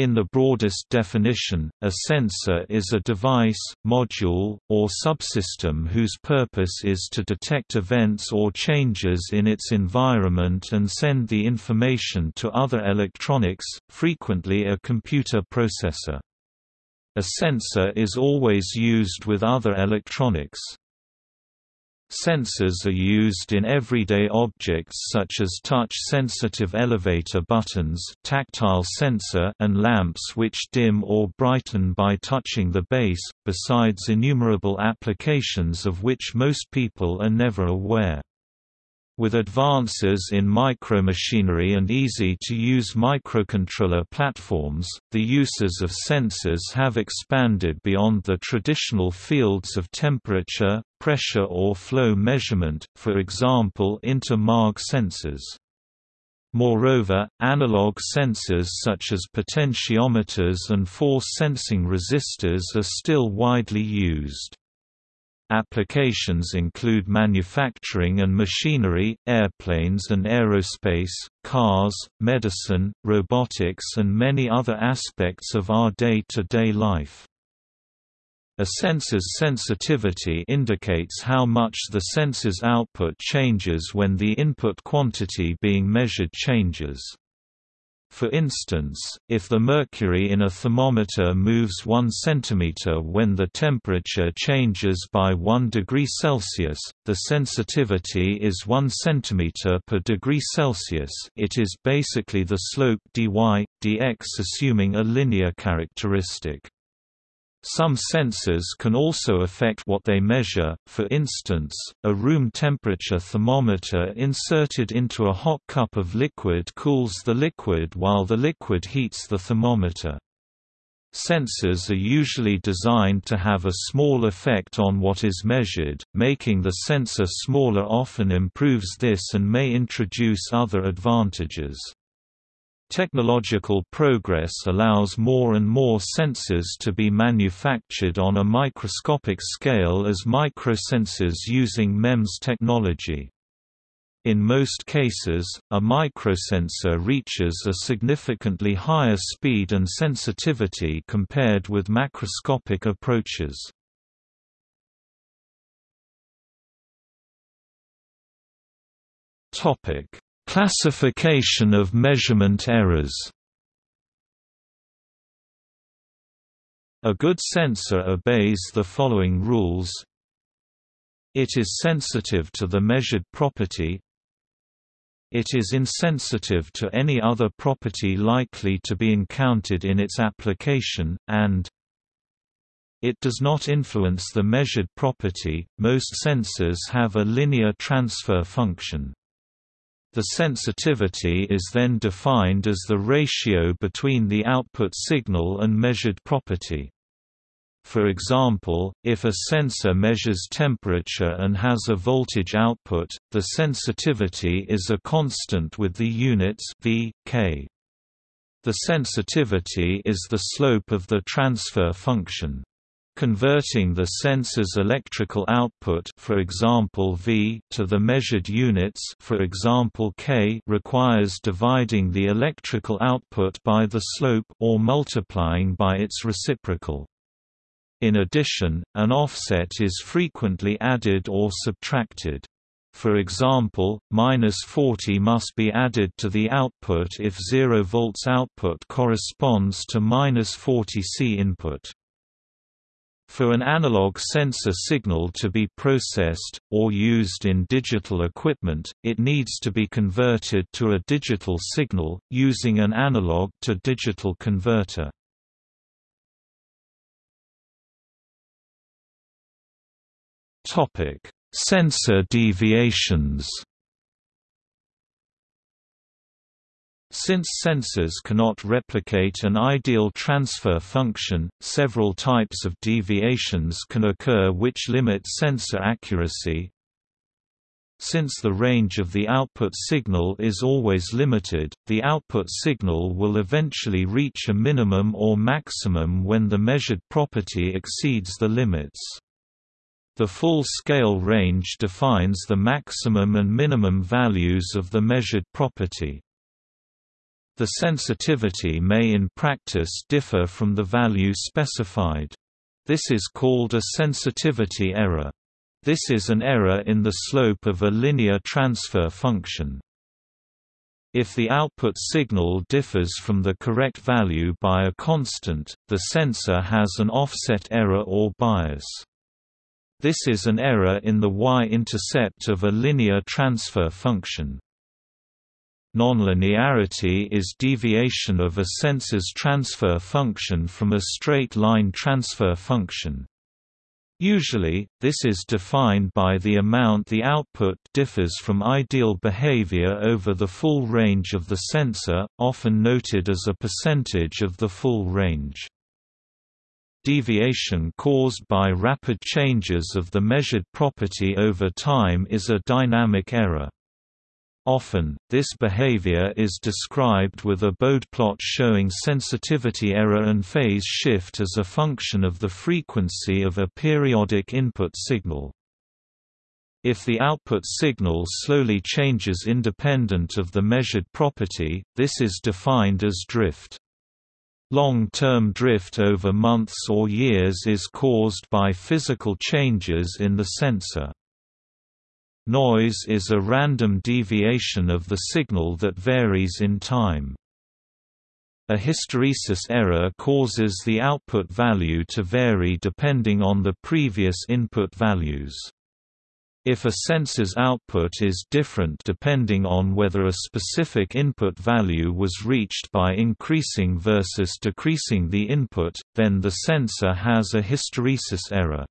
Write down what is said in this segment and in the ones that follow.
In the broadest definition, a sensor is a device, module, or subsystem whose purpose is to detect events or changes in its environment and send the information to other electronics, frequently a computer processor. A sensor is always used with other electronics. Sensors are used in everyday objects such as touch-sensitive elevator buttons tactile sensor and lamps which dim or brighten by touching the base, besides innumerable applications of which most people are never aware. With advances in micromachinery and easy-to-use microcontroller platforms, the uses of sensors have expanded beyond the traditional fields of temperature, pressure or flow measurement, for example into MARG sensors. Moreover, analog sensors such as potentiometers and force-sensing resistors are still widely used. Applications include manufacturing and machinery, airplanes and aerospace, cars, medicine, robotics and many other aspects of our day-to-day -day life. A sensor's sensitivity indicates how much the sensor's output changes when the input quantity being measured changes. For instance, if the mercury in a thermometer moves 1 cm when the temperature changes by 1 degree Celsius, the sensitivity is 1 cm per degree Celsius it is basically the slope dy, dx assuming a linear characteristic. Some sensors can also affect what they measure, for instance, a room temperature thermometer inserted into a hot cup of liquid cools the liquid while the liquid heats the thermometer. Sensors are usually designed to have a small effect on what is measured, making the sensor smaller often improves this and may introduce other advantages. Technological progress allows more and more sensors to be manufactured on a microscopic scale as microsensors using MEMS technology. In most cases, a microsensor reaches a significantly higher speed and sensitivity compared with macroscopic approaches. Topic: Classification of measurement errors A good sensor obeys the following rules It is sensitive to the measured property It is insensitive to any other property likely to be encountered in its application, and it does not influence the measured property. Most sensors have a linear transfer function. The sensitivity is then defined as the ratio between the output signal and measured property. For example, if a sensor measures temperature and has a voltage output, the sensitivity is a constant with the units v, k. The sensitivity is the slope of the transfer function. Converting the sensor's electrical output for example V to the measured units for example K requires dividing the electrical output by the slope or multiplying by its reciprocal. In addition, an offset is frequently added or subtracted. For example, minus 40 must be added to the output if 0 volts output corresponds to minus 40 C input. For an analog sensor signal to be processed, or used in digital equipment, it needs to be converted to a digital signal, using an analog to digital converter. Sensor deviations Since sensors cannot replicate an ideal transfer function, several types of deviations can occur which limit sensor accuracy. Since the range of the output signal is always limited, the output signal will eventually reach a minimum or maximum when the measured property exceeds the limits. The full-scale range defines the maximum and minimum values of the measured property. The sensitivity may in practice differ from the value specified. This is called a sensitivity error. This is an error in the slope of a linear transfer function. If the output signal differs from the correct value by a constant, the sensor has an offset error or bias. This is an error in the y-intercept of a linear transfer function. Nonlinearity is deviation of a sensor's transfer function from a straight-line transfer function. Usually, this is defined by the amount the output differs from ideal behavior over the full range of the sensor, often noted as a percentage of the full range. Deviation caused by rapid changes of the measured property over time is a dynamic error. Often, this behavior is described with a bode plot showing sensitivity error and phase shift as a function of the frequency of a periodic input signal. If the output signal slowly changes independent of the measured property, this is defined as drift. Long-term drift over months or years is caused by physical changes in the sensor. Noise is a random deviation of the signal that varies in time. A hysteresis error causes the output value to vary depending on the previous input values. If a sensor's output is different depending on whether a specific input value was reached by increasing versus decreasing the input, then the sensor has a hysteresis error.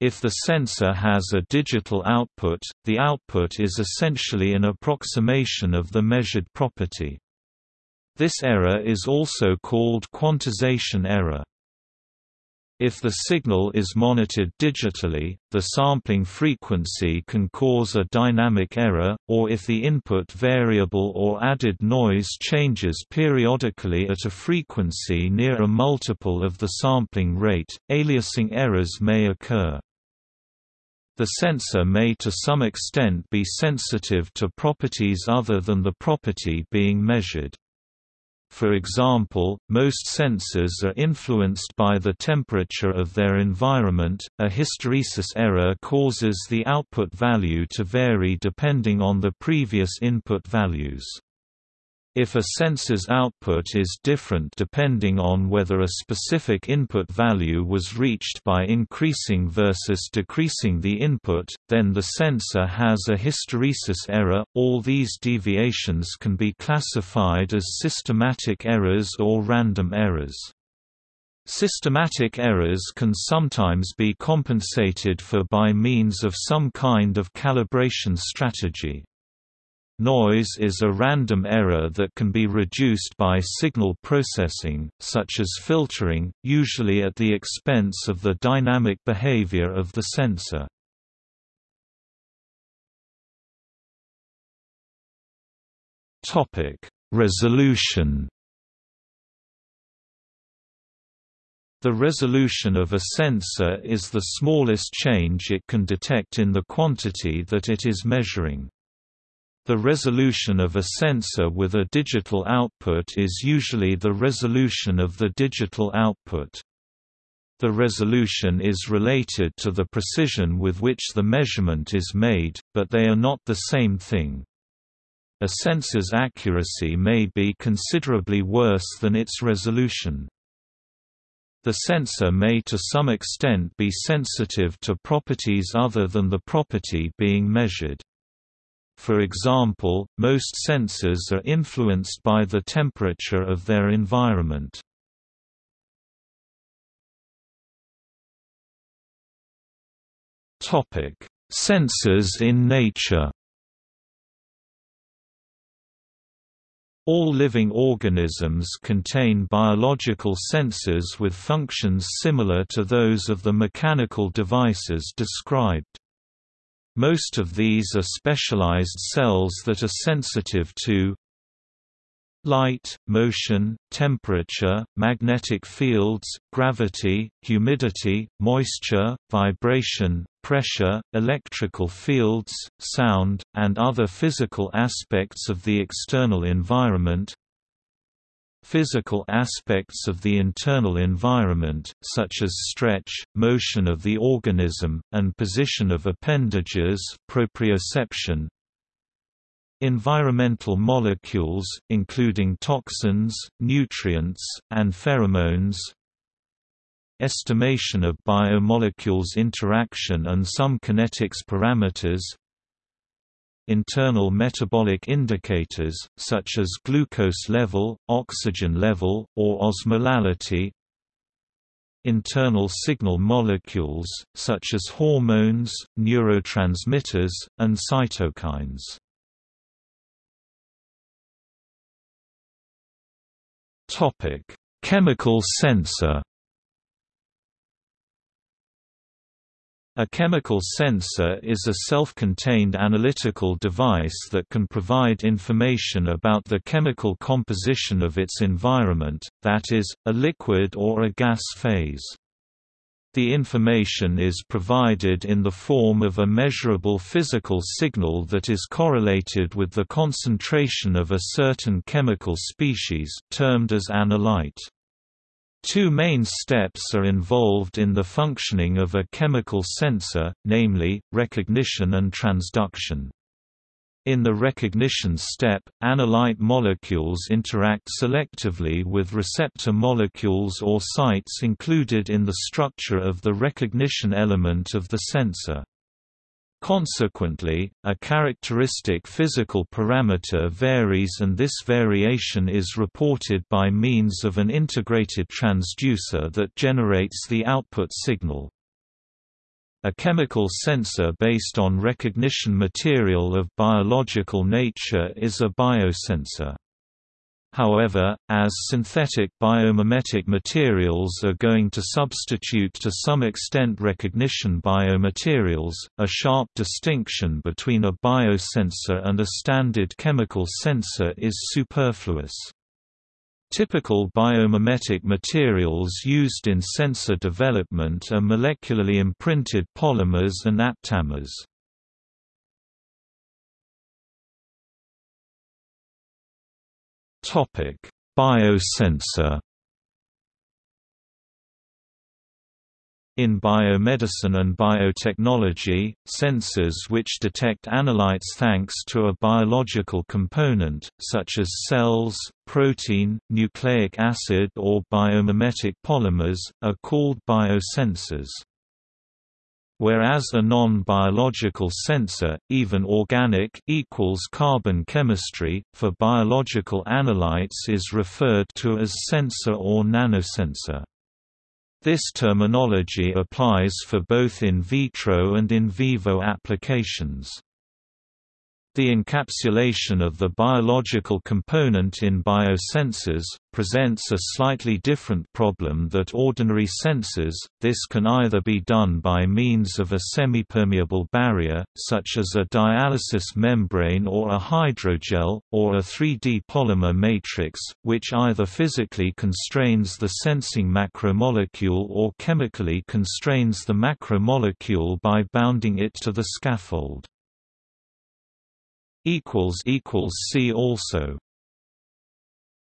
If the sensor has a digital output, the output is essentially an approximation of the measured property. This error is also called quantization error. If the signal is monitored digitally, the sampling frequency can cause a dynamic error, or if the input variable or added noise changes periodically at a frequency near a multiple of the sampling rate, aliasing errors may occur. The sensor may to some extent be sensitive to properties other than the property being measured. For example, most sensors are influenced by the temperature of their environment. A hysteresis error causes the output value to vary depending on the previous input values. If a sensor's output is different depending on whether a specific input value was reached by increasing versus decreasing the input, then the sensor has a hysteresis error. All these deviations can be classified as systematic errors or random errors. Systematic errors can sometimes be compensated for by means of some kind of calibration strategy. Noise is a random error that can be reduced by signal processing, such as filtering, usually at the expense of the dynamic behavior of the sensor. Resolution The resolution of a sensor is the smallest change it can detect in the quantity that it is measuring. The resolution of a sensor with a digital output is usually the resolution of the digital output. The resolution is related to the precision with which the measurement is made, but they are not the same thing. A sensor's accuracy may be considerably worse than its resolution. The sensor may to some extent be sensitive to properties other than the property being measured. For example, most sensors are influenced by the temperature of their environment. Topic: Sensors in nature. All living organisms contain biological sensors with functions similar to those of the mechanical devices described. Most of these are specialized cells that are sensitive to light, motion, temperature, magnetic fields, gravity, humidity, moisture, vibration, pressure, electrical fields, sound, and other physical aspects of the external environment Physical aspects of the internal environment, such as stretch, motion of the organism, and position of appendages proprioception, Environmental molecules, including toxins, nutrients, and pheromones. Estimation of biomolecules interaction and some kinetics parameters Internal metabolic indicators, such as glucose level, oxygen level, or osmolality Internal signal molecules, such as hormones, neurotransmitters, and cytokines Chemical sensor. A chemical sensor is a self-contained analytical device that can provide information about the chemical composition of its environment, that is, a liquid or a gas phase. The information is provided in the form of a measurable physical signal that is correlated with the concentration of a certain chemical species termed as analyte. Two main steps are involved in the functioning of a chemical sensor, namely, recognition and transduction. In the recognition step, analyte molecules interact selectively with receptor molecules or sites included in the structure of the recognition element of the sensor. Consequently, a characteristic physical parameter varies and this variation is reported by means of an integrated transducer that generates the output signal. A chemical sensor based on recognition material of biological nature is a biosensor. However, as synthetic biomimetic materials are going to substitute to some extent recognition biomaterials, a sharp distinction between a biosensor and a standard chemical sensor is superfluous. Typical biomimetic materials used in sensor development are molecularly imprinted polymers and aptamers. Biosensor In biomedicine and biotechnology, sensors which detect analytes thanks to a biological component, such as cells, protein, nucleic acid or biomimetic polymers, are called biosensors. Whereas a non-biological sensor, even organic equals carbon chemistry, for biological analytes is referred to as sensor or nanosensor. This terminology applies for both in vitro and in vivo applications. The encapsulation of the biological component in biosensors, presents a slightly different problem that ordinary sensors, this can either be done by means of a semipermeable barrier, such as a dialysis membrane or a hydrogel, or a 3D polymer matrix, which either physically constrains the sensing macromolecule or chemically constrains the macromolecule by bounding it to the scaffold. See also